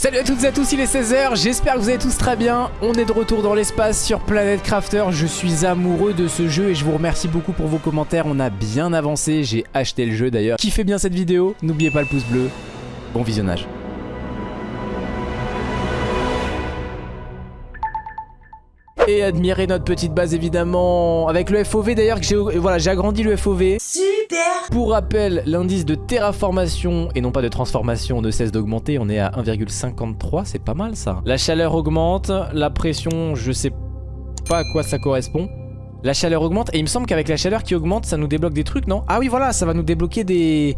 Salut à toutes et à tous, il est 16h, j'espère que vous allez tous très bien. On est de retour dans l'espace sur Planet Crafter, je suis amoureux de ce jeu et je vous remercie beaucoup pour vos commentaires. On a bien avancé, j'ai acheté le jeu d'ailleurs. Kiffez bien cette vidéo, n'oubliez pas le pouce bleu. Bon visionnage. Et admirez notre petite base évidemment avec le FOV d'ailleurs que j'ai voilà, j'ai agrandi le FOV. Super Pour rappel, l'indice de terraformation et non pas de transformation ne cesse d'augmenter. On est à 1,53, c'est pas mal ça. La chaleur augmente, la pression, je sais pas à quoi ça correspond. La chaleur augmente et il me semble qu'avec la chaleur qui augmente, ça nous débloque des trucs, non? Ah oui, voilà, ça va nous débloquer des...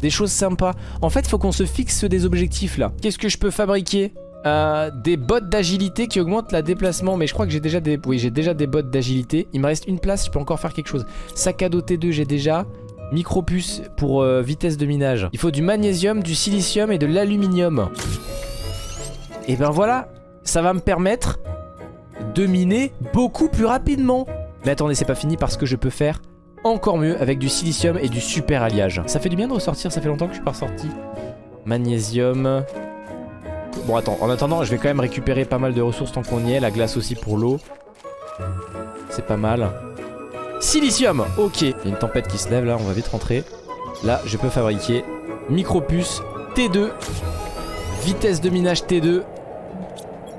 des choses sympas. En fait, faut qu'on se fixe des objectifs là. Qu'est-ce que je peux fabriquer? Euh, des bottes d'agilité qui augmentent la déplacement. Mais je crois que j'ai déjà des oui j'ai déjà des bottes d'agilité. Il me reste une place je peux encore faire quelque chose. Sac à dos T2 j'ai déjà. Micropuce pour euh, vitesse de minage. Il faut du magnésium du silicium et de l'aluminium. Et ben voilà ça va me permettre de miner beaucoup plus rapidement. Mais attendez c'est pas fini parce que je peux faire encore mieux avec du silicium et du super alliage. Ça fait du bien de ressortir ça fait longtemps que je suis pas ressorti. Magnésium Bon attends, en attendant je vais quand même récupérer pas mal de ressources tant qu'on y est, la glace aussi pour l'eau. C'est pas mal. Silicium, ok. Il y a une tempête qui se lève là, on va vite rentrer. Là je peux fabriquer micropuce T2, vitesse de minage T2.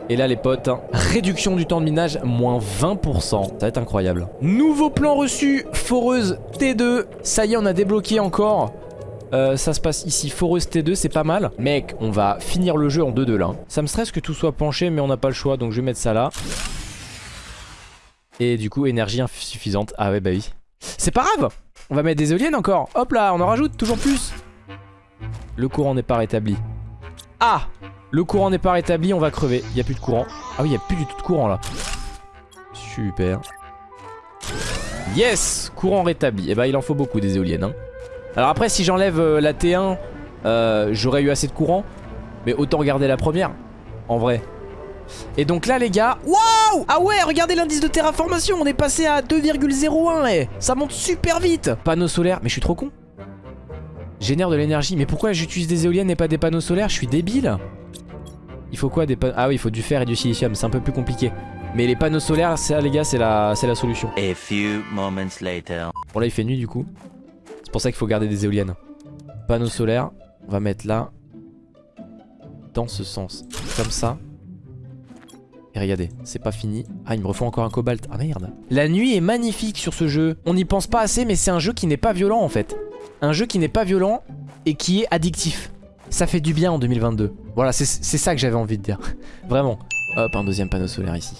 Et là les potes, hein, réduction du temps de minage, moins 20%. Ça va être incroyable. Nouveau plan reçu, foreuse T2. Ça y est, on a débloqué encore euh, ça se passe ici, Foreuse T2, c'est pas mal. Mec, on va finir le jeu en 2-2 là. Ça me stresse que tout soit penché, mais on n'a pas le choix, donc je vais mettre ça là. Et du coup, énergie insuffisante. Ah ouais, bah oui. C'est pas grave On va mettre des éoliennes encore. Hop là, on en rajoute toujours plus. Le courant n'est pas rétabli. Ah Le courant n'est pas rétabli, on va crever. Il n'y a plus de courant. Ah oui, il n'y a plus du tout de courant là. Super. Yes Courant rétabli. Et eh bah il en faut beaucoup des éoliennes. Hein. Alors après si j'enlève euh, la T1 euh, J'aurais eu assez de courant Mais autant regarder la première En vrai Et donc là les gars Waouh Ah ouais regardez l'indice de terraformation On est passé à 2,01 eh. Ça monte super vite Panneaux solaires Mais je suis trop con Génère de l'énergie Mais pourquoi j'utilise des éoliennes et pas des panneaux solaires? Je suis débile Il faut quoi des panneaux Ah oui il faut du fer et du silicium C'est un peu plus compliqué mais les panneaux solaires, ça les gars, c'est la, la solution. A few moments later. Bon là il fait nuit du coup. C'est pour ça qu'il faut garder des éoliennes. Panneaux solaires, on va mettre là. Dans ce sens. Comme ça. Et regardez, c'est pas fini. Ah, il me refaut encore un cobalt. Ah merde. La nuit est magnifique sur ce jeu. On n'y pense pas assez, mais c'est un jeu qui n'est pas violent en fait. Un jeu qui n'est pas violent et qui est addictif. Ça fait du bien en 2022. Voilà, c'est ça que j'avais envie de dire. Vraiment. Hop, un deuxième panneau solaire ici.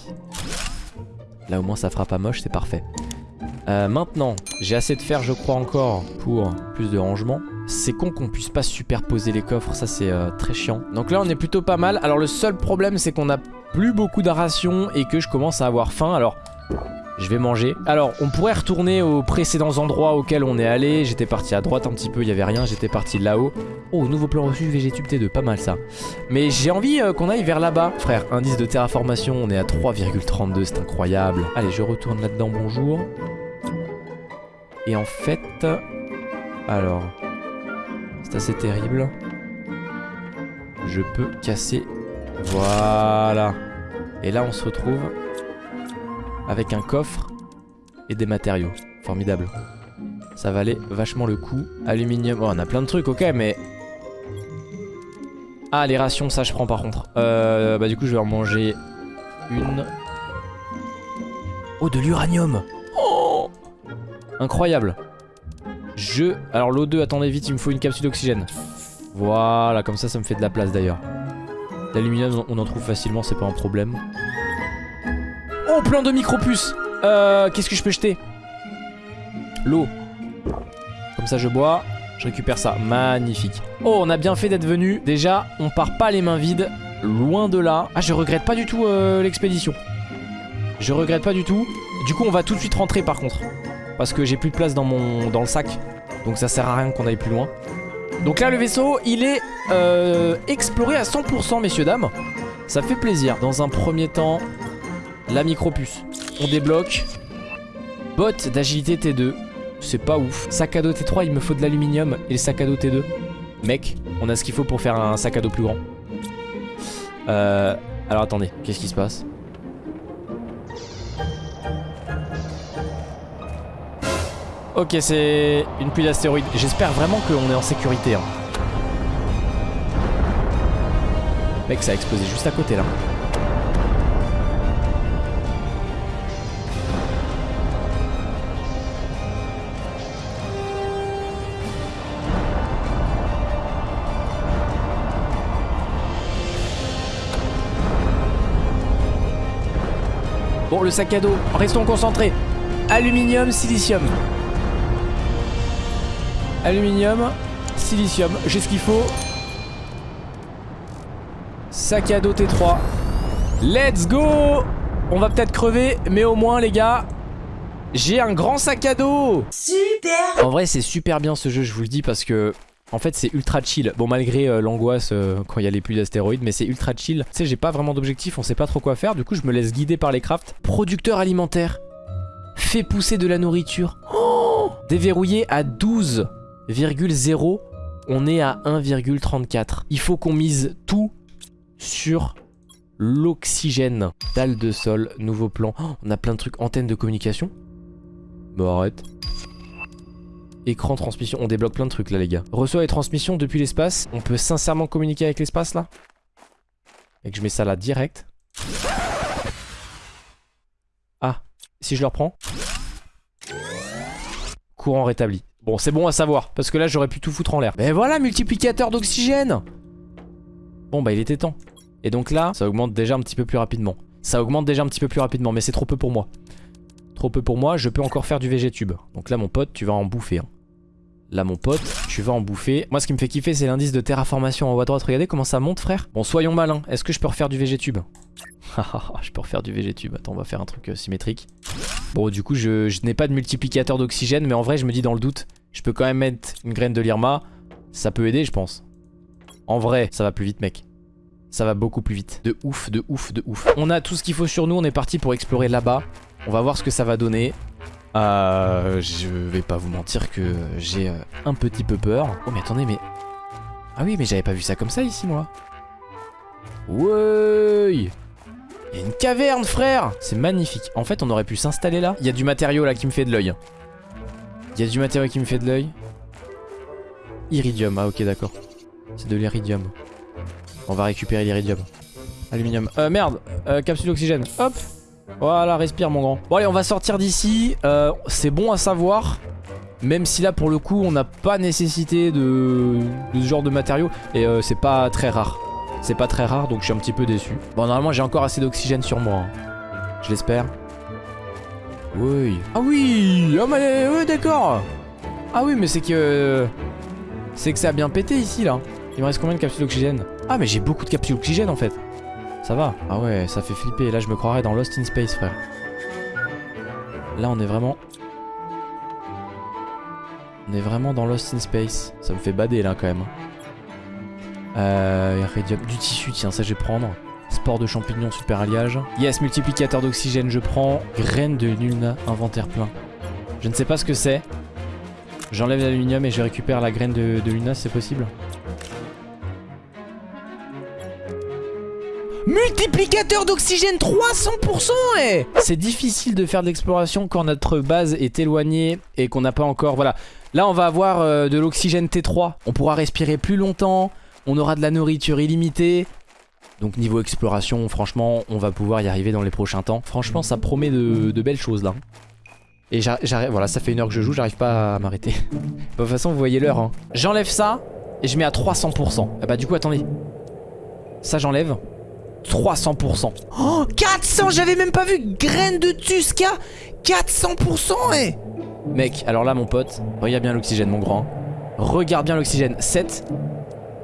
Là au moins ça fera pas moche, c'est parfait. Euh, maintenant, j'ai assez de fer je crois encore pour plus de rangement. C'est con qu'on puisse pas superposer les coffres, ça c'est euh, très chiant. Donc là on est plutôt pas mal. Alors le seul problème c'est qu'on a plus beaucoup de et que je commence à avoir faim. Alors je vais manger. Alors on pourrait retourner aux précédents endroits auxquels on est allé. J'étais parti à droite un petit peu, il y avait rien. J'étais parti là-haut. Oh nouveau plan reçu Végétube T2, pas mal ça. Mais j'ai envie euh, qu'on aille vers là-bas. Frère, indice de terraformation, on est à 3,32, c'est incroyable. Allez je retourne là-dedans, bonjour. Et en fait... Alors... C'est assez terrible. Je peux casser... Voilà. Et là, on se retrouve avec un coffre et des matériaux. Formidable. Ça valait vachement le coup. Aluminium... Oh, on a plein de trucs, ok, mais... Ah, les rations, ça je prends par contre. Euh, bah du coup, je vais en manger une. Oh, de l'uranium Incroyable. Je... Alors l'O2, attendez vite, il me faut une capsule d'oxygène. Voilà, comme ça, ça me fait de la place d'ailleurs. L'aluminium, on en trouve facilement, c'est pas un problème. Oh, plein de micropuces Euh, qu'est-ce que je peux jeter? L'eau. Comme ça, je bois. Je récupère ça. Magnifique. Oh, on a bien fait d'être venu. Déjà, on part pas les mains vides. Loin de là. Ah, je regrette pas du tout euh, l'expédition. Je regrette pas du tout. Du coup, on va tout de suite rentrer par contre. Parce que j'ai plus de place dans, mon, dans le sac. Donc ça sert à rien qu'on aille plus loin. Donc là le vaisseau il est euh, exploré à 100% messieurs dames. Ça fait plaisir. Dans un premier temps, la micropuce. On débloque. Bot d'agilité T2. C'est pas ouf. Sac à dos T3 il me faut de l'aluminium et le sac à dos T2. Mec, on a ce qu'il faut pour faire un sac à dos plus grand. Euh, alors attendez, qu'est-ce qui se passe? Ok, c'est une pluie d'astéroïdes. J'espère vraiment qu'on est en sécurité. Hein. Mec, ça a explosé juste à côté là. Bon, le sac à dos, restons concentrés. Aluminium, silicium. Aluminium, silicium. J'ai ce qu'il faut. Sac à dos T3. Let's go! On va peut-être crever, mais au moins, les gars, j'ai un grand sac à dos! Super! En vrai, c'est super bien ce jeu, je vous le dis, parce que en fait c'est ultra chill, bon malgré euh, l'angoisse euh, quand il y a les pluies d'astéroïdes mais c'est ultra chill. Tu sais j'ai pas vraiment d'objectif, on sait pas trop quoi faire. Du coup je me laisse guider par les crafts. Producteur alimentaire. Fait pousser de la nourriture. Oh Déverrouillé à 12,0 On est à 1,34 Il faut qu'on mise tout sur l'oxygène Dalle de sol, nouveau plan oh, On a plein de trucs, antenne de communication Bon arrête Écran transmission, on débloque plein de trucs là les gars. Reçoit les transmissions depuis l'espace. On peut sincèrement communiquer avec l'espace là? Et que je mets ça là direct. Ah, si je le reprends. Courant rétabli. Bon, c'est bon à savoir, parce que là j'aurais pu tout foutre en l'air. Mais voilà, multiplicateur d'oxygène Bon bah il était temps. Et donc là, ça augmente déjà un petit peu plus rapidement. Ça augmente déjà un petit peu plus rapidement, mais c'est trop peu pour moi. Trop peu pour moi, je peux encore faire du VG-tube. Donc là mon pote, tu vas en bouffer. Hein. Là mon pote, tu vas en bouffer. Moi ce qui me fait kiffer c'est l'indice de terraformation en haut à droite. Regardez comment ça monte frère. Bon soyons malins. Est-ce que je peux refaire du VG-tube Je peux refaire du VG-tube. Attends on va faire un truc euh, symétrique. Bon du coup je, n'ai pas de multiplicateur d'oxygène mais en vrai je me dis dans le doute. Je peux quand même mettre une graine de lirma. Ça peut aider je pense. En vrai ça va plus vite mec. Ça va beaucoup plus vite. De ouf, de ouf, de ouf. On a tout ce qu'il faut sur nous. On est parti pour explorer là-bas. On va voir ce que ça va donner. Euh, je vais pas vous mentir que j'ai euh, un petit peu peur. Oh mais attendez mais... Ah oui mais j'avais pas vu ça comme ça ici moi. Ouais Il y a une caverne frère C'est magnifique. En fait on aurait pu s'installer là. Il y a du matériau là qui me fait de l'œil. Il y a du matériau qui me fait de l'œil. Iridium, ah ok d'accord. C'est de l'iridium. On va récupérer l'iridium. Aluminium. Euh merde, euh, capsule d'oxygène. Hop voilà, respire mon grand. Bon allez, on va sortir d'ici. Euh, c'est bon à savoir. Même si là, pour le coup, on n'a pas nécessité de, ce genre de matériaux. Et euh, c'est pas très rare. C'est pas très rare, donc je suis un petit peu déçu. Bon, normalement, j'ai encore assez d'oxygène sur moi. Hein. Je l'espère. Oui. Ah oui Ah mais oui, d'accord Ah oui, mais c'est que... C'est que ça a bien pété ici, là. Il me reste combien de capsules d'oxygène? Ah, mais j'ai beaucoup de capsules d'oxygène, en fait. Ça va Ah ouais, ça fait flipper. Là, je me croirais dans Lost in Space, frère. Là, on est vraiment... On est vraiment dans Lost in Space. Ça me fait bader, là, quand même. Euh... Du tissu, tiens, ça, je vais prendre. Sport de champignons, super alliage. Yes, multiplicateur d'oxygène, je prends. Graine de luna, inventaire plein. Je ne sais pas ce que c'est. J'enlève l'aluminium et je récupère la graine de, de luna, c'est possible Multiplicateur d'oxygène 300% eh C'est difficile de faire de l'exploration quand notre base est éloignée et qu'on n'a pas encore... Voilà. Là, on va avoir euh, de l'oxygène T3. On pourra respirer plus longtemps. On aura de la nourriture illimitée. Donc niveau exploration, franchement, on va pouvoir y arriver dans les prochains temps. Franchement, ça promet de, belles choses là. Et j'arrive, voilà, ça fait une heure que je joue, j'arrive pas à m'arrêter. de toute façon, vous voyez l'heure. Hein. J'enlève ça et je mets à 300%. Ah bah du coup, attendez. Ça, j'enlève. 300%. Oh, 400 J'avais même pas vu Graine de Tusca 400% eh Mec, alors là mon pote, regarde bien l'oxygène mon grand. Regarde bien l'oxygène. 7.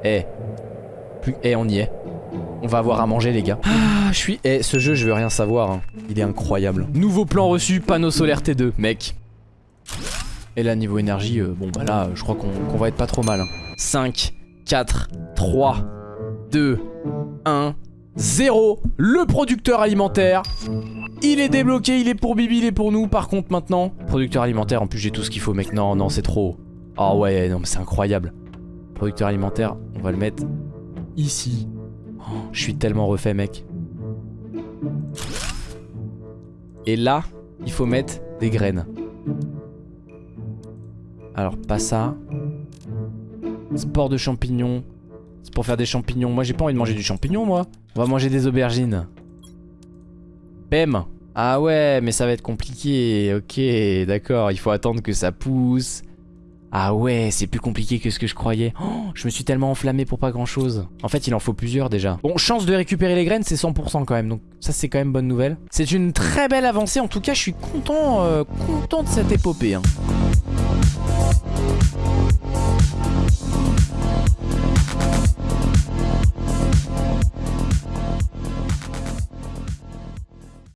Eh. Plus... Eh, on y est. On va avoir à manger les gars. Ah, je suis... Eh, ce jeu, je veux rien savoir. Hein. Il est incroyable. Nouveau plan reçu, panneau solaire T2, mec. Et là, niveau énergie, euh, bon bah là, je crois qu'on va être pas trop mal. 5, 4, 3, 2, 1... Zéro, le producteur alimentaire. Il est débloqué, il est pour Bibi, il est pour nous. Par contre, maintenant, producteur alimentaire, en plus j'ai tout ce qu'il faut, mec. Non, non, c'est trop. Oh ouais, non, mais c'est incroyable. Producteur alimentaire, on va le mettre ici. Je suis tellement refait, mec. Et là, il faut mettre des graines. Alors, pas ça. Sport de champignons. C'est pour faire des champignons. Moi, j'ai pas envie de manger du champignon, moi. On va manger des aubergines. Bam Ah ouais, mais ça va être compliqué. Ok, d'accord. Il faut attendre que ça pousse. Ah ouais, c'est plus compliqué que ce que je croyais. Oh, je me suis tellement enflammé pour pas grand chose. En fait, il en faut plusieurs déjà. Bon, chance de récupérer les graines, c'est 100% quand même. Donc ça, c'est quand même bonne nouvelle. C'est une très belle avancée. En tout cas, je suis content, euh, content de cette épopée. hein.